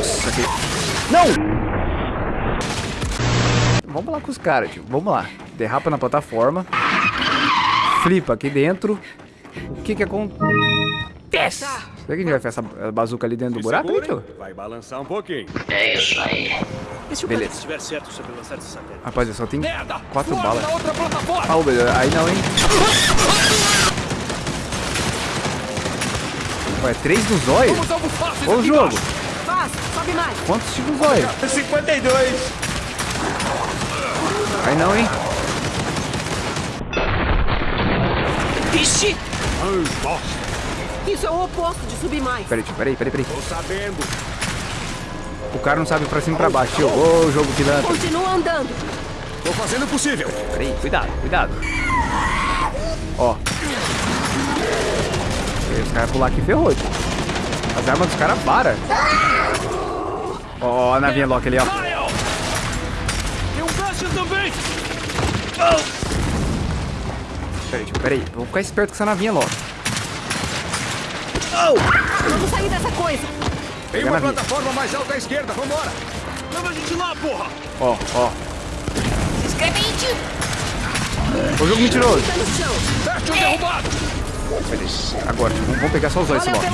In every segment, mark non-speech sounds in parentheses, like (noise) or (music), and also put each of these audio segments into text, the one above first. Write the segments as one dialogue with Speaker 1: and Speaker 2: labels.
Speaker 1: Nossa, que... Não! Vamos lá com os caras, tio. Vamos lá. Derrapa na plataforma. Flipa aqui dentro. O que que acontece? Será que a gente vai fazer essa bazuca ali dentro do buraco, aí, tio?
Speaker 2: Vai balançar um pouquinho.
Speaker 3: É isso aí.
Speaker 4: E se o
Speaker 1: Beleza.
Speaker 4: estiver certo sobre lançar esse satélite?
Speaker 1: Rapaz, só tem
Speaker 4: Merda!
Speaker 1: quatro balas.
Speaker 4: na outra plataforma!
Speaker 1: Ah, beleza. aí não, hein? Ué, três no zóio?
Speaker 4: Vamos algo fácil
Speaker 1: Ô, jogo.
Speaker 4: embaixo.
Speaker 5: Sobe mais.
Speaker 1: Quantos tipos no zóio?
Speaker 2: 52.
Speaker 1: Aí não, hein?
Speaker 5: Vixe! Isso é o oposto de subir mais.
Speaker 1: Peraí, tio, peraí, peraí, peraí.
Speaker 2: Tô sabendo.
Speaker 1: O cara não sabe pra cima e pra baixo, tio. Ô, jogo pilantra.
Speaker 5: Continua andando.
Speaker 2: Tô fazendo o possível.
Speaker 1: Peraí, cuidado, cuidado. Ó. Os caras pular aqui, ferrou, tio. As armas dos caras param. Ó, a navinha Loki ali, ó.
Speaker 4: Tem um gancho também!
Speaker 1: Peraí, tio, peraí. Vou ficar esperto com essa navinha Loki.
Speaker 5: Vamos sair dessa coisa.
Speaker 2: Tem uma plataforma mais alta à esquerda. Vambora.
Speaker 4: Leva a gente lá, porra!
Speaker 1: Ó, ó.
Speaker 5: Se inscreve aí, tio.
Speaker 1: Ô, jogo mentiroso.
Speaker 5: Chão.
Speaker 4: Fértil derrubado!
Speaker 1: Peraí. Agora, tio, vamos pegar só os
Speaker 5: Valeu
Speaker 1: Loki.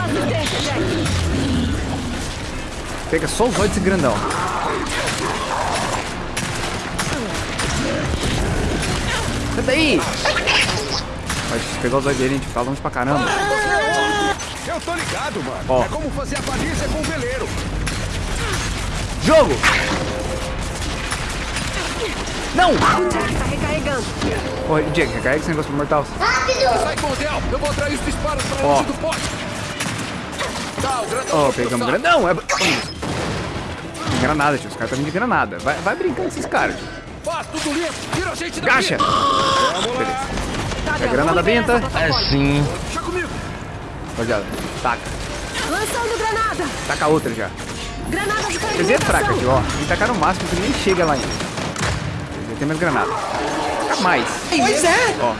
Speaker 1: Pega só os olhos desse grandão. Sai daí! Mas pegar os olhos dele, a gente fala longe pra caramba.
Speaker 2: Eu tô ligado, mano.
Speaker 1: Ó.
Speaker 2: É como fazer a baliza com o veleiro.
Speaker 1: Jogo! Não!
Speaker 5: O Jack tá recarregando.
Speaker 1: Ô, Jack, recarrega esse negócio pro mortal.
Speaker 4: Sai com o Del! Eu vou atrair os disparos pra
Speaker 1: Ó.
Speaker 4: longe do pote! Tá, o grandão
Speaker 1: Ó,
Speaker 4: vai
Speaker 1: pegamos
Speaker 4: processar.
Speaker 1: grandão. É... Granada, tio. Os caras tá vindo de granada. Vai, vai brincando com esses caras, tio.
Speaker 4: Faz tudo limpo! Tira a gente daqui!
Speaker 1: Gacha!
Speaker 5: Del,
Speaker 1: granada benta.
Speaker 4: Deixa comigo!
Speaker 1: Rapaziada, taca.
Speaker 5: Lançando granada.
Speaker 1: Taca a outra já.
Speaker 5: Granada de
Speaker 1: Quer é fraca, tio, ó. E tacar no máximo que nem chega lá ainda. Já tem mais granada. Taca mais.
Speaker 5: Pois é.
Speaker 1: Ó.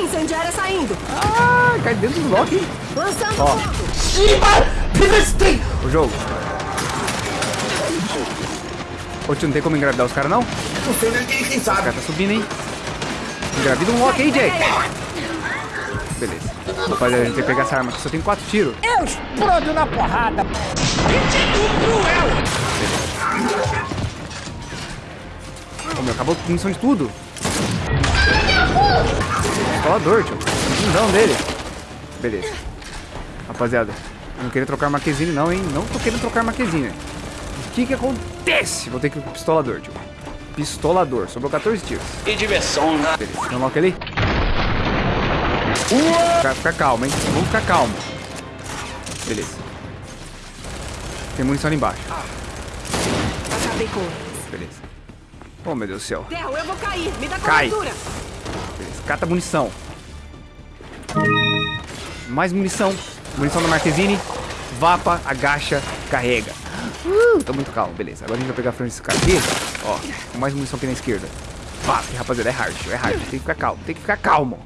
Speaker 5: Incendiária saindo.
Speaker 1: Ah, cai dentro do Loki. hein?
Speaker 5: Lançando
Speaker 1: Ó.
Speaker 5: fogo.
Speaker 1: O jogo. Ô, tio, não tem como engravidar os caras, não?
Speaker 6: Não sei quem, sabe.
Speaker 1: caras tá subindo, hein? Engravida um Loki aí, Jake. Beleza. Rapaziada, a gente tem que pegar essa arma aqui. Só tem quatro tiros.
Speaker 7: Eu explodo na porrada.
Speaker 1: Ô, meu, acabou a munição de tudo. Escolador, tio. Fundão dele. Beleza. Rapaziada, eu não queria trocar Marquezine não, hein? Não tô querendo trocar Marquezine. O que que acontece? Vou ter que ir pro pistolador, tio. Pistolador. Sobrou 14 tiros.
Speaker 3: Que diversão,
Speaker 1: lock ali? Fica, fica calmo, hein? Vamos ficar calmo. Beleza. Tem munição ali embaixo.
Speaker 5: Acabei com eles.
Speaker 1: Beleza. Oh, meu Deus do céu.
Speaker 5: Eu vou cair. Me dá
Speaker 1: Cai.
Speaker 5: cobertura.
Speaker 1: Beleza. Cata munição. Mais munição. Munição da Marquezine. Vapa, agacha, carrega. Uh, tô muito calmo. Beleza. Agora a gente vai pegar a frente desse cara aqui. Ó, com mais munição aqui na esquerda. Vap, rapaziada, é hard, é hard. Tem que ficar calmo, tem que ficar calmo.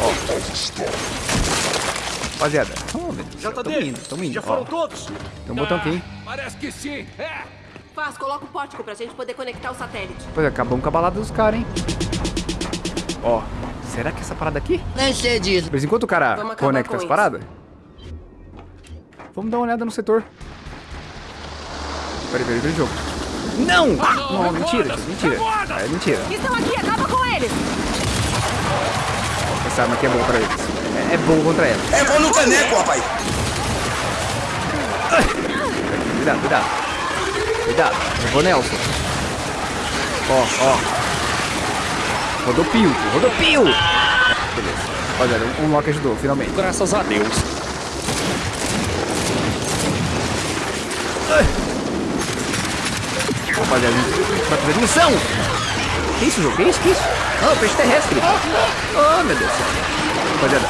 Speaker 1: Ó. Rapaziada. Oh, meu Deus
Speaker 4: Já tá
Speaker 1: Tamo
Speaker 4: dentro!
Speaker 1: indo, tamo indo.
Speaker 4: Já
Speaker 1: Ó,
Speaker 4: foram todos?
Speaker 1: tem um botão aqui, hein?
Speaker 4: Parece que sim! É!
Speaker 5: Faz, coloca o pórtico pra gente poder conectar o satélite.
Speaker 1: Pois é, acabamos com a balada dos caras, hein? Ó, será que essa parada aqui?
Speaker 7: Nem sei disso.
Speaker 1: Mas enquanto o cara conecta
Speaker 5: com
Speaker 1: as paradas, vamos dar uma olhada no setor. Peraí, peraí, peraí, jogo. Não! Não,
Speaker 4: reborda!
Speaker 1: mentira, tio, mentira. É mentira.
Speaker 5: Estão aqui, acaba com eles.
Speaker 1: Essa arma aqui é boa pra eles. É, é boa contra ela.
Speaker 6: É bom no caneco, rapaz.
Speaker 1: Cuidado, cuidado. Cuidado. Eu vou Nelson. Ó, ó. Rodopio, tio, rodopio! Beleza. Rapaziada, um, um lock ajudou, finalmente.
Speaker 3: Graças a Deus.
Speaker 1: Rapaziada, a gente vai fazer missão! Que isso, jogo? Que isso? Que isso? Ah, peixe terrestre! Oh, meu Deus do céu! Rapaziada,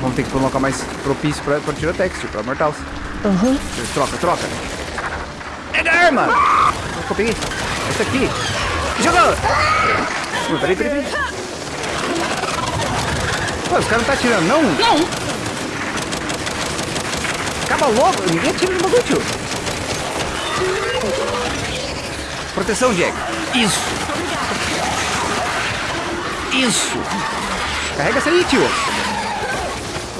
Speaker 1: vamos ter que ir pra um local mais propício pra, pra tirotex, tio, pra mortals. Aham. Troca, troca. Pega a arma! Eu peguei? Essa aqui. Jogou! Ui, peraí, peraí, peraí. Pô, os caras não tá atirando, não? Não! Acaba logo. Ninguém atira no bagulho, tio. Proteção, Jack. Isso. Isso. Carrega essa aí, tio.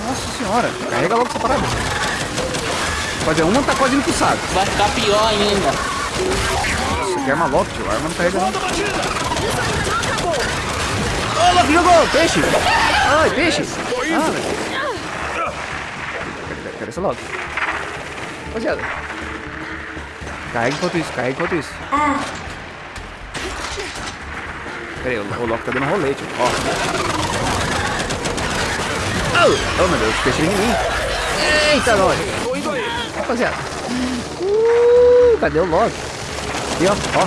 Speaker 1: Nossa senhora. Carrega logo essa parada. Fazer uma tá quase indo pro saco.
Speaker 7: Vai ficar pior ainda.
Speaker 1: Isso aqui é arma logo, tio. A arma não carrega não. Ô, Loki jogou! Peixe! Ai, peixe! Ah, velho. Esse logo. Rapaziada. Carrega enquanto isso, carrega enquanto isso. Pera aí, o, o Loki tá dando rolete, ó. Oh, oh meu Deus, peixe em mim. Eita, nós. Rapaziada. Uh, cadê o Loki? Aqui, ó, ó.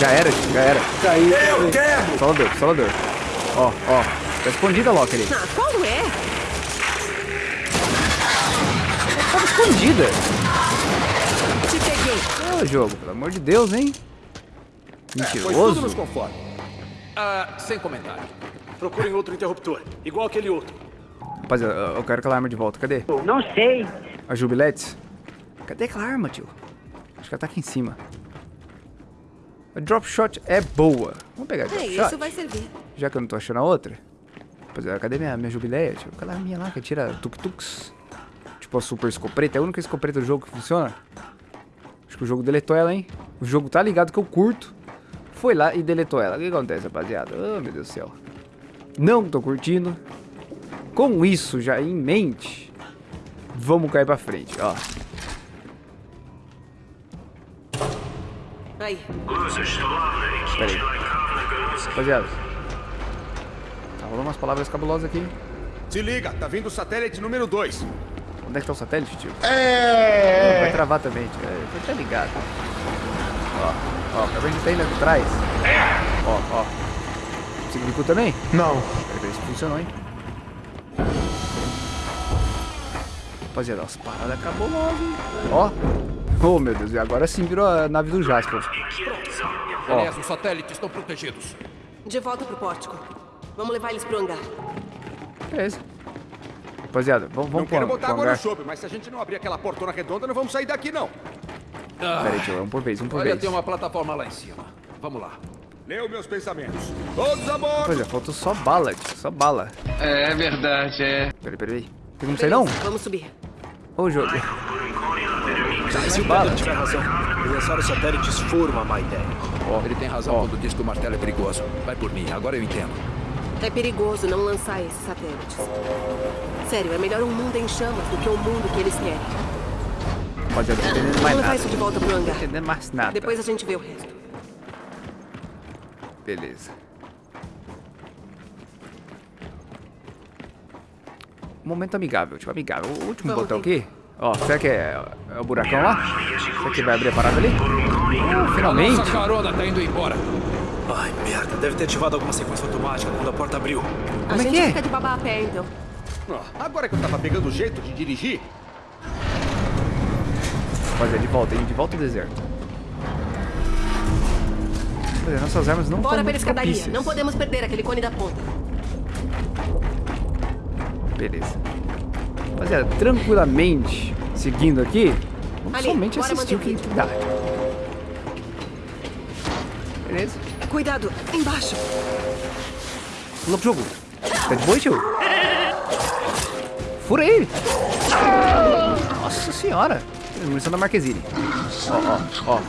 Speaker 1: Já era, já era.
Speaker 6: Eu quero!
Speaker 1: Solador, solador. Ó, ó. Tá escondida a Loki ali.
Speaker 5: Ah, quando é?
Speaker 1: Tava escondida. Ô, jogo, pelo amor de Deus, hein?
Speaker 4: Foi tudo
Speaker 1: Mentiroso.
Speaker 4: nos conforme. Ah, sem comentário.
Speaker 8: Procurem outro interruptor, igual aquele outro.
Speaker 1: Rapaziada, eu quero aquela arma de volta. Cadê?
Speaker 7: Não sei.
Speaker 1: A Jubiletes? Cadê aquela arma, tio? Acho que ela tá aqui em cima. A drop shot é boa. Vamos pegar a drop
Speaker 5: É,
Speaker 1: shot.
Speaker 5: isso vai servir.
Speaker 1: Já que eu não tô achando a outra. Rapaziada, cadê minha, minha jubileia? Tio? Aquela arminha lá que tira tuk-tuks. Tipo a super escopeta. É a única escopeta do jogo que funciona. Que o jogo deletou ela, hein? O jogo tá ligado que eu curto. Foi lá e deletou ela. O que acontece, rapaziada? Oh, meu Deus do céu. Não tô curtindo. Com isso já em mente, vamos cair pra frente, ó.
Speaker 5: Aí.
Speaker 1: Pera aí. Rapaziada. Tá rolando umas palavras cabulosas aqui.
Speaker 2: Se liga, tá vindo o satélite número 2.
Speaker 1: Onde é que tá o satélite, tio? É. Vai travar também, tio. É, tá ligado. Ó, ó, tá vendo que tá indo atrás? Ó, ó. Você clicou também?
Speaker 6: Não.
Speaker 1: Peraí, peraí, isso funcionou, hein? Rapaziada, as paradas cabulosas, hein? Ó. Oh, meu Deus, e agora sim virou a nave do Jasper.
Speaker 4: Beleza, os satélites estão protegidos.
Speaker 5: De volta pro pórtico. Vamos levar eles pro hangar.
Speaker 1: Beleza. Rapaziada, vamos,
Speaker 2: Não
Speaker 1: vamos
Speaker 2: quero
Speaker 1: pro,
Speaker 2: botar no
Speaker 1: hangar.
Speaker 2: chope, mas se a gente não abrir aquela portona redonda, não vamos sair daqui, não.
Speaker 1: Pera aí, tio, um por vez, um por
Speaker 4: Olha,
Speaker 1: vez.
Speaker 4: tem uma plataforma lá em cima. Vamos lá.
Speaker 2: Leu meus pensamentos. Todos a bordo!
Speaker 1: Pois é, faltou só bala, tio, só bala.
Speaker 3: É verdade, é.
Speaker 1: Peraí, peraí. Tem como sair não?
Speaker 5: Vamos subir.
Speaker 1: Ô, jogo.
Speaker 8: Se o Pedro tiver razão, lançar os satélites foram uma má ideia.
Speaker 4: Ele tem razão
Speaker 1: Ó.
Speaker 4: quando diz que o martelo é perigoso. Vai por mim, agora eu entendo.
Speaker 5: É perigoso não lançar esses satélites. Sério, é melhor um mundo em chamas do que o mundo que eles querem.
Speaker 1: Rapaziada, não tô entendendo mais
Speaker 5: levar isso de volta pro hangar.
Speaker 1: entendendo mais nada.
Speaker 5: Depois a gente vê o resto.
Speaker 1: Beleza. Momento amigável, tipo amigável. O último
Speaker 5: Vamos,
Speaker 1: botão aqui. Ó, será que é, é o buracão lá? Será que vai abrir a parada ali? Uh, finalmente.
Speaker 4: Nossa carona tá indo embora.
Speaker 8: Ai, merda, deve ter ativado alguma sequência automática quando a porta abriu.
Speaker 5: A
Speaker 1: Como é
Speaker 5: gente
Speaker 1: que é?
Speaker 5: fica de babá a pé, então.
Speaker 2: Ó, agora que eu tava pegando o jeito de dirigir,
Speaker 1: Rapaziada, de volta, hein? De volta ao deserto. Rapaziada, nossas armas não
Speaker 5: Bora pela escadaria.
Speaker 1: propícias.
Speaker 5: Não podemos perder aquele cone da ponta.
Speaker 1: Beleza. Rapaziada, tranquilamente, seguindo aqui, vamos
Speaker 5: Ali,
Speaker 1: somente assistir o que dá. Beleza.
Speaker 5: Cuidado, embaixo.
Speaker 1: Louco jogo. Tá de boa, tio? Fura ele. Nossa senhora. Munição da Marquezine. Ó, ó, ó.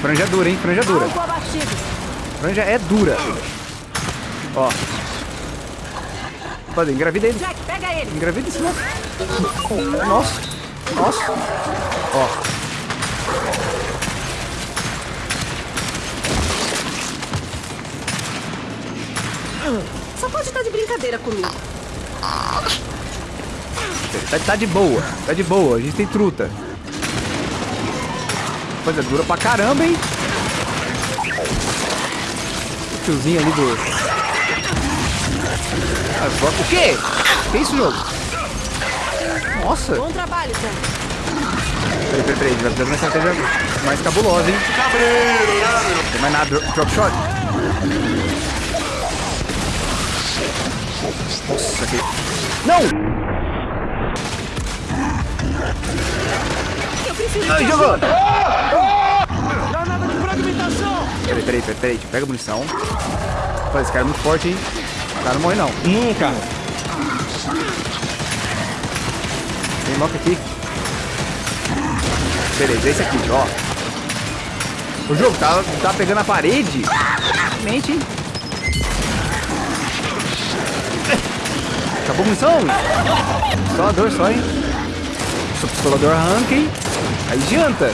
Speaker 1: Franja é dura, hein? Franja é dura. Franja é dura. Ó. Pode, engravida ele.
Speaker 5: Jack, pega ele.
Speaker 1: Engravida esse louco. Nossa. Nossa. Ó.
Speaker 5: Só pode estar de brincadeira comigo.
Speaker 1: Tá, tá de boa. Tá de boa. A gente tem truta. Coisa dura pra caramba, hein? O tiozinho ali do... O quê? Que isso, jogo? Nossa.
Speaker 5: Bom trabalho, Jack.
Speaker 1: Peraí, peraí, peraí. Vai de uma estratégia mais cabulosa, hein? Não tem mais nada. Dro- Drop shot. Nossa, que... Não! Eu preciso... Ai, jogou! Ah! Ah!
Speaker 8: Granada de fragmentação!
Speaker 1: Peraí, peraí, peraí, peraí. Pega a munição. Rapaz, esse cara é muito forte, hein? O cara não morre, não.
Speaker 7: Nunca!
Speaker 1: Tem lock aqui. Beleza, é esse aqui, ó. O jogo tá, tá pegando a parede. Mente, hein? Acabou a munição? Pistolador só, hein? Sou pistolador arranca, hein? Aí adianta.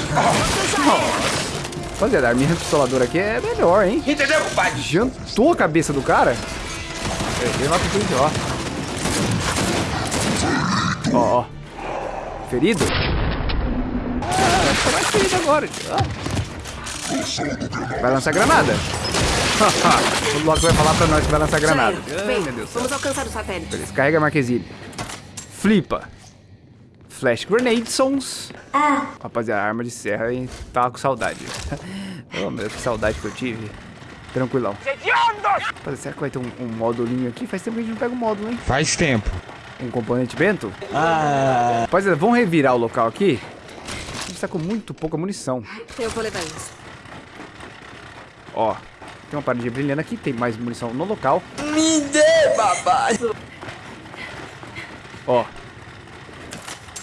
Speaker 1: Rapaziada, a minha pistoladora aqui é melhor, hein?
Speaker 6: Entendeu, compadre?
Speaker 1: Jantou a cabeça do cara. É, Vem lá pro ó. Ó, ó. Ferido? Ah, vai tomar ferido agora, ó. Vai lançar granada? (laughs) o Loki vai falar pra nós que vai lançar granada.
Speaker 5: Jair,
Speaker 1: Ai,
Speaker 5: vem,
Speaker 1: meu Deus
Speaker 5: vamos alcançar o satélite.
Speaker 1: Beleza, carrega a Marquezine. Flipa. Flash Grenade Sons. Rapaziada, arma de serra, hein? Tava com saudade. (laughs) oh, meu, que saudade que eu tive. Tranquilão. Rapaziada, será que vai ter um, um módulinho aqui? Faz tempo que a gente não pega um módulo, hein?
Speaker 9: Faz tempo.
Speaker 1: Um componente bento? Ah. Rapaziada, vamos revirar o local aqui. A gente tá com muito pouca munição.
Speaker 5: Eu vou levar isso.
Speaker 1: Ó, tem uma paradinha brilhando aqui, tem mais munição no local.
Speaker 6: Me dê, papai.
Speaker 1: Ó.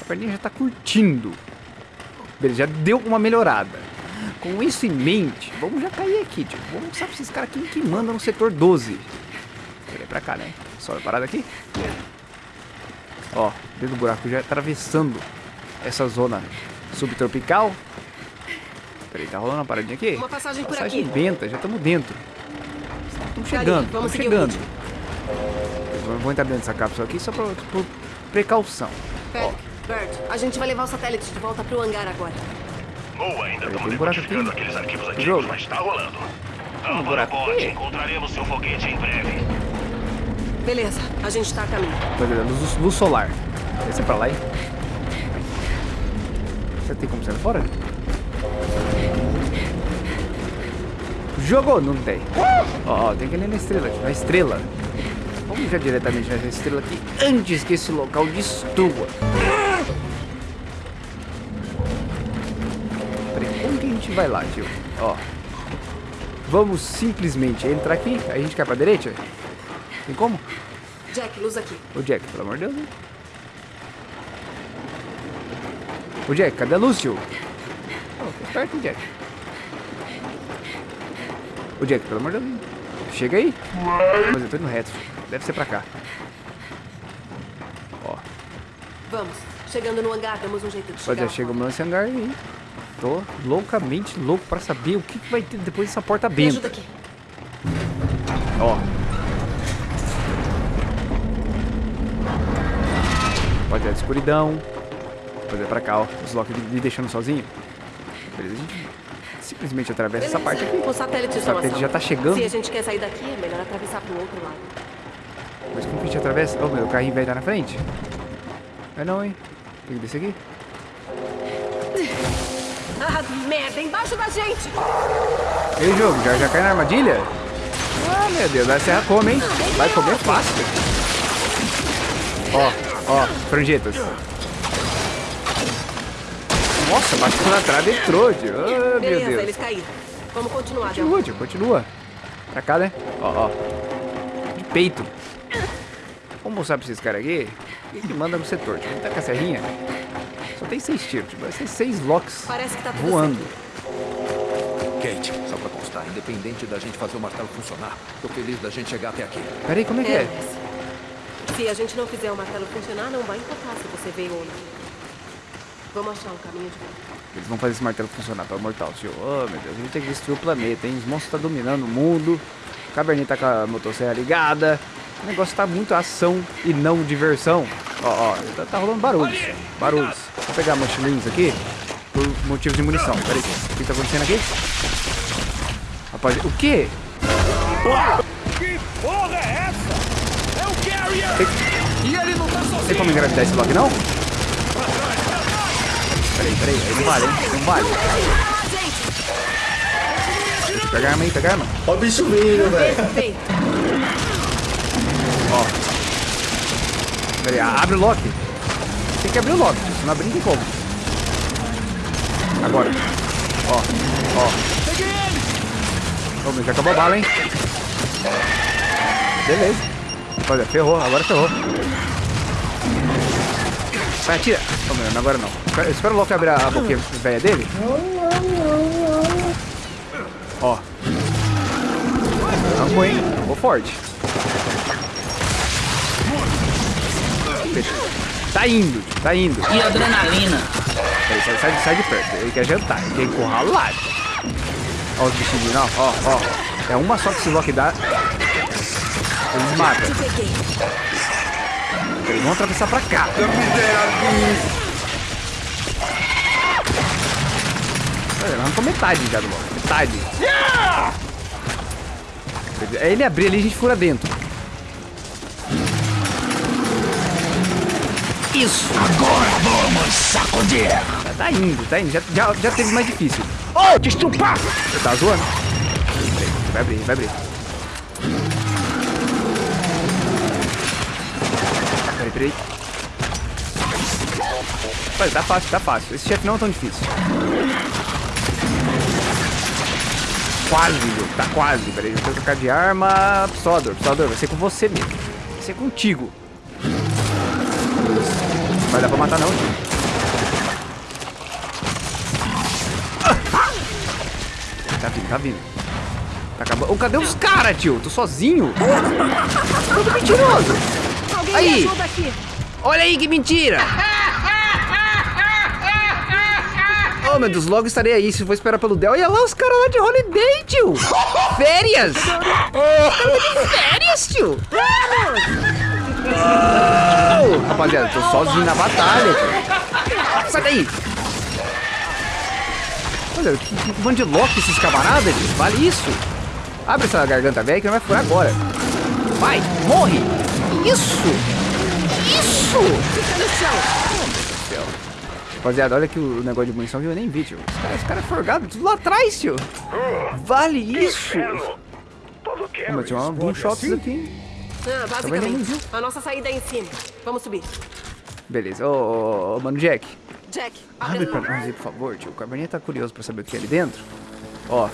Speaker 1: A perninha já tá curtindo. Beleza, já deu uma melhorada. Com isso em mente, vamos já cair aqui, tio. Vamos mostrar pra esses caras quem que manda no setor 12. Peraí, pra cá, né? Só a parada aqui. Ó, dentro do buraco já atravessando essa zona subtropical. Peraí, tá rolando uma paradinha aqui?
Speaker 5: Uma passagem por
Speaker 1: Passagem
Speaker 5: aqui.
Speaker 1: benta, já estamos dentro. Estamos
Speaker 5: Tá ali,
Speaker 1: chegando,
Speaker 5: vamos
Speaker 1: estamos
Speaker 5: seguir o
Speaker 1: chegando.
Speaker 5: ritmo.
Speaker 1: Vou- entrar dentro dessa cápsula aqui só por, por precaução.
Speaker 5: Patrick, Bert, a gente vai levar o satélite de volta pro hangar agora.
Speaker 10: Boa, ainda estamos
Speaker 1: um buraco aqui.
Speaker 10: decodificando aqueles arquivos antigos,
Speaker 1: Jogo.
Speaker 10: mas tá rolando.
Speaker 1: um
Speaker 10: para
Speaker 1: aqui.
Speaker 10: encontraremos seu foguete em breve.
Speaker 5: Beleza, a gente tá a caminho.
Speaker 1: Rapaziada, luz, luz solar. Desce pra lá, hein? Você tem como sair fora? Jogou? Não tem. Ó, ó, tem que ir ali na estrela, na estrela. Vamos já diretamente nessa estrela aqui antes que esse local destrua. Peraí, como que a gente vai lá, tio? Ó. Vamos simplesmente entrar aqui, a gente cai pra direita? Tem como?
Speaker 5: Jack, luz aqui.
Speaker 1: Ô Jack, pelo amor de Deus, hein? Ô Jack, cadê a luz, tio? Oh, perto, Jack. Ô Jack, pelo amor de Deus? Chega aí. Mas eu tô indo reto. Deve ser pra cá. Ó,
Speaker 5: Vamos. Chegando no hangar, damos um jeito de
Speaker 1: mas
Speaker 5: chegar.
Speaker 1: já
Speaker 5: lá
Speaker 1: chegamos
Speaker 5: fora.
Speaker 1: nesse hangar aí. Tô loucamente louco pra saber o que, que vai ter depois dessa porta
Speaker 5: Me
Speaker 1: benta.
Speaker 5: ajuda aqui.
Speaker 1: Ó. Pode de escuridão. Fazer pra cá, ó. Os Loki me deixando sozinho. Beleza, gente simplesmente atravessa essa parte aqui.
Speaker 5: O satélite,
Speaker 1: O satélite já tá chegando.
Speaker 5: Se a gente quer sair daqui, é melhor atravessar pro outro lado.
Speaker 1: Mas como que a gente atravessa? Ô meu, o carrinho vai estar na frente? Vai não, hein? Tem que descer aqui. (laughs)
Speaker 5: Ah, merda, embaixo da gente!
Speaker 1: E aí, jogo, já, já cai na armadilha? Ah, meu Deus, a serra come, hein? Vai comer fácil. Ó, ó, franjetas. Nossa, bateu na trave e entrou, tio. Ah, meu
Speaker 5: Beleza,
Speaker 1: Deus.
Speaker 5: eles caíram. Vamos continuar.
Speaker 1: Continua, tio, continua. Pra cá, né? Ó, ó. De peito. Vamos mostrar pra esses caras aqui o que manda no setor. Tipo, tá com a serrinha. Só tem seis tiros, tipo, vai ser seis locks
Speaker 5: Parece que tá tudo
Speaker 1: voando.
Speaker 4: Kate, só pra constar, independente da gente fazer o martelo funcionar, tô feliz da gente chegar até aqui.
Speaker 1: Peraí, como é que é?
Speaker 5: mas Se a gente não fizer o martelo funcionar, não vai importar se você veio ou não. Vamos achar um caminho de volta.
Speaker 1: Eles vão fazer esse martelo funcionar para mortal, tio. Oh, meu Deus, a gente tem que destruir o planeta, hein? Os monstros estão dominando o mundo. O Cabernet tá com a motosserra ligada. O negócio tá muito ação e não diversão. Ó, ó, tá, tá rolando barulhos. Barulhos. Vou pegar mochilinhos aqui por motivo de munição. Peraí, o que tá acontecendo aqui? Rapaz, o quê?
Speaker 8: Que porra é essa? É o Carrier! E ele não tá sozinho!
Speaker 1: tem como engravidar esse bloco, não? Peraí, peraí, aí não vale, hein? Não vale. Pega a arma aí, pega a arma.
Speaker 6: Ó o bicho vindo, velho.
Speaker 1: Ó. Pera aí, abre o lock. Tem que abrir o lock, se não abrir não tem como. Agora. Ó, ó. Ô, meu, já acabou a bala, hein? Beleza. Olha, ferrou, agora ferrou. Vai, atira. Ô, meu, agora não. Espera, espera o Loki abrir a, a boquinha velha dele. Ó. Vamos, hein? Vou forte. Tá indo, tá indo.
Speaker 7: E adrenalina.
Speaker 1: Peraí, sai, sai, sai de perto. Ele quer jantar, ele quer encurralar. Ó os bichinhos, ó, ó, ó. É uma só que esse Loki dá. Eles matam. Eles vão atravessar pra cá. Olha, arrancou metade já do Loki. Metade. É ele abrir ali, a gente fura dentro. Isso!
Speaker 10: Agora vamos sacudir.
Speaker 1: Tá indo, tá indo. Já, já, já teve mais difícil. Oh! Você tá zoando? Vai abrir, vai abrir. Peraí. Olha, tá fácil, tá fácil. Esse chefe não é tão difícil. Quase, viu? Tá quase. Peraí, eu vou trocar de arma. Psodor, Psodor, vai ser com você mesmo. Vai ser contigo. Vai dar pra matar não, tio. Tá vindo, tá vindo. Tá acabando. Ô, cadê os caras, tio? Tô sozinho. Todo mentiroso. Aí. Olha aí que mentira. (laughs) Oh, meu Deus, logo estarei aí. Se for esperar pelo Del. Olha lá os caras lá de holiday, tio. (laughs) Férias. Férias, tio. Oh, rapaziada, tô sozinho na batalha, tio. Sai daí. Olha, que, que bando de Loki esses camaradas, tio. Vale isso. Abre essa garganta velha que não vai furar agora. Vai, morre. Isso. Isso.
Speaker 5: Fica no chão.
Speaker 1: Rapaziada, olha que o negócio de munição que eu nem vi, tio. Os caras cara é forgado, tudo lá atrás, tio. Vale isso. Pô, mas tinha boom shots
Speaker 10: assim?
Speaker 1: aqui.
Speaker 5: Ah, basicamente. A nossa saída é em cima. Vamos subir.
Speaker 1: Beleza. Ô, ô, mano, Jack.
Speaker 5: Jack,
Speaker 1: Abre
Speaker 5: abre
Speaker 1: pra nós aí, por favor, tio. O Cabernet tá curioso pra saber o que é ali dentro. Ó.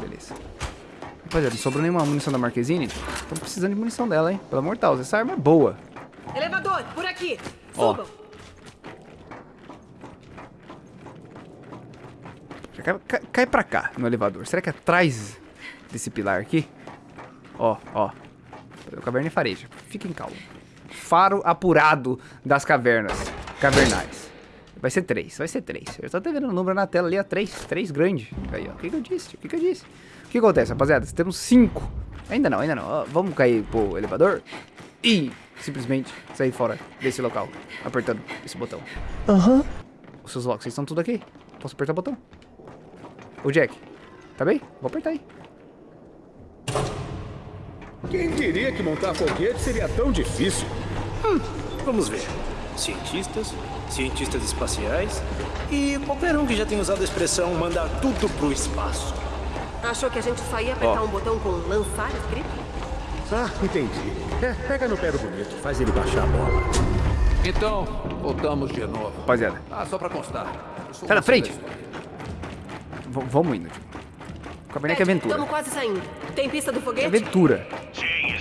Speaker 1: Beleza. Rapaziada, não sobrou nenhuma munição da Marquezine. Estamos precisando de munição dela, hein? De Deus, essa arma é boa.
Speaker 5: Elevador, por aqui.
Speaker 1: Ó.
Speaker 5: Subam.
Speaker 1: Já cai, cai, cai pra cá, no elevador. Será que é atrás desse pilar aqui? Ó, ó. O caverna fareja. Fiquem calmos. Faro apurado das cavernas. Cavernais. Vai ser três, vai ser três. Eu tô até vendo o número na tela ali, ó. Três, três grande. Aí, ó. O que, que eu disse? O que, que eu disse? O que acontece, rapaziada? Temos cinco. Ainda não, ainda não. Ó, vamos cair pro elevador e simplesmente sair fora desse local. Apertando esse botão.
Speaker 6: Aham.
Speaker 1: Os seus locks, vocês estão tudo aqui? Posso apertar o botão? O Jack, tá bem? Vou apertar aí.
Speaker 2: Quem diria que montar foguete seria tão difícil?
Speaker 8: Vamos ver. Cientistas, cientistas espaciais e qualquer um que já tenha usado a expressão mandar tudo pro espaço.
Speaker 5: Achou que a gente só ia apertar
Speaker 1: Ó.
Speaker 5: um botão com lançar escrito?
Speaker 2: Ah, entendi. É, pega no pé do bonito, faz ele baixar a bola.
Speaker 4: Então, voltamos de novo.
Speaker 1: Rapaziada,
Speaker 4: Ah, só pra constar.
Speaker 1: da
Speaker 4: o
Speaker 1: frente. v- vamos indo. tio. O Cabernet é aventura.
Speaker 5: Estamos quase saindo. Tem pista do
Speaker 1: É
Speaker 5: foguete?
Speaker 1: aventura.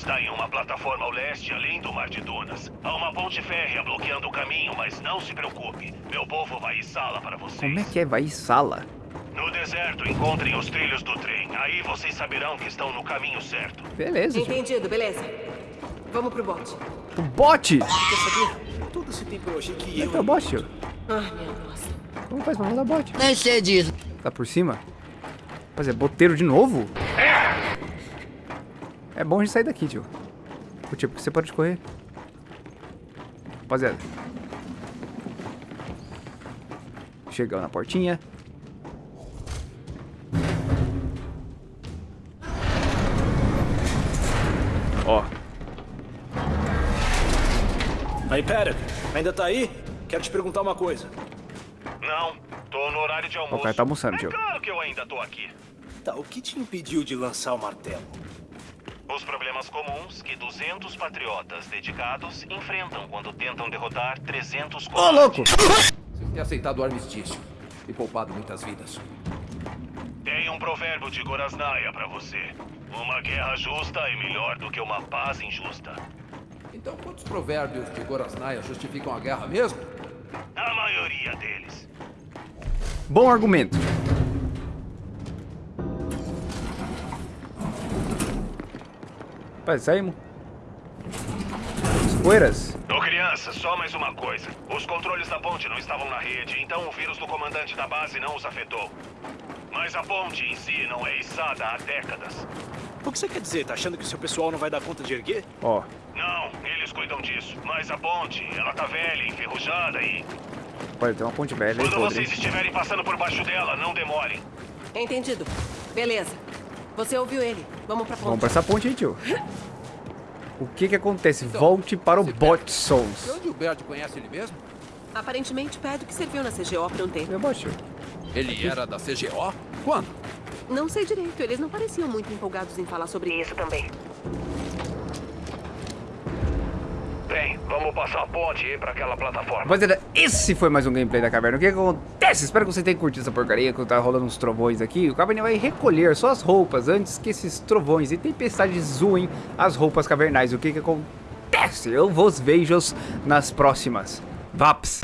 Speaker 10: Está em uma plataforma ao leste, além do Mar de Dunas. Há uma ponte férrea bloqueando o caminho, mas não se preocupe. Meu povo vai içá-la para vocês.
Speaker 1: Como é que é? Vai em sala.
Speaker 10: No deserto, encontrem os trilhos do trem. Aí vocês saberão que estão no caminho certo.
Speaker 1: Beleza.
Speaker 5: Entendido, beleza. Vamos pro bote.
Speaker 1: O bote!
Speaker 8: Quer saber? Todo esse tempo eu achei que
Speaker 1: é
Speaker 8: eu...
Speaker 1: é o bote?
Speaker 5: Ai, minha nossa.
Speaker 1: Como faz pra mandar bote?
Speaker 6: Nem sei disso.
Speaker 1: Tá por cima? Rapaziada, boteiro de novo? É bom a gente sair daqui, tio. Tio, porque você pode correr. Rapaziada. Chegamos na portinha. Ó,
Speaker 8: Aí, pera. Ainda tá aí? Quero te perguntar uma coisa.
Speaker 10: Não, tô no horário de almoço.
Speaker 1: o cara tá almoçando,
Speaker 10: É
Speaker 1: tio.
Speaker 10: claro que eu ainda tô aqui.
Speaker 8: Tá, o que te impediu de lançar o martelo?
Speaker 10: Os problemas comuns que 200 patriotas dedicados enfrentam quando tentam derrotar 300
Speaker 1: Ô, louco!
Speaker 10: covardes.
Speaker 4: e aceitado o armistício. E poupado muitas vidas.
Speaker 10: Tem um provérbio de Gorasnaia pra você. Uma guerra justa é melhor do que uma paz injusta.
Speaker 4: Então, quantos provérbios de Gorasnaia justificam a guerra mesmo?
Speaker 10: A maioria deles.
Speaker 1: Bom argumento. Rapaz, saímos. As poeiras.
Speaker 10: Ô criança, só mais uma coisa. Os controles da ponte não estavam na rede, então o vírus do comandante da base não os afetou. Mas a ponte em si não é içada há décadas.
Speaker 8: O que você quer dizer? Tá achando que o seu pessoal não vai dar conta de erguer?
Speaker 1: Ó,
Speaker 10: Não, eles cuidam disso. Mas a ponte, ela tá velha, enferrujada e...
Speaker 1: olha, tem uma ponte velha
Speaker 10: Quando
Speaker 1: podre.
Speaker 10: vocês estiverem passando por baixo dela, não demorem.
Speaker 5: Entendido. Beleza. Você ouviu ele. Vamos pra
Speaker 1: Vamos
Speaker 5: ponte.
Speaker 1: pra essa ponte aí, tio. (laughs) O que que acontece?
Speaker 4: Então,
Speaker 1: Volte para o Bot Souls.
Speaker 4: onde o Bert conhece ele mesmo?
Speaker 5: Aparentemente, Paddock serviu na CGO por um tempo.
Speaker 1: Meu bot, tio.
Speaker 4: Ele era da CGO? Quando?
Speaker 5: Não sei direito. Eles não pareciam muito empolgados em falar sobre isso também.
Speaker 10: Bem, vamos passar a ponte e ir pra aquela plataforma.
Speaker 1: Rapaziada, esse foi mais um gameplay da caverna. O que acontece? Espero que você tenha curtido essa porcaria, que tá rolando uns trovões aqui. O caverna vai recolher suas roupas antes que esses trovões e tempestades zoem as roupas cavernais. O que que acontece? Eu vos vejo nas próximas. Vaps!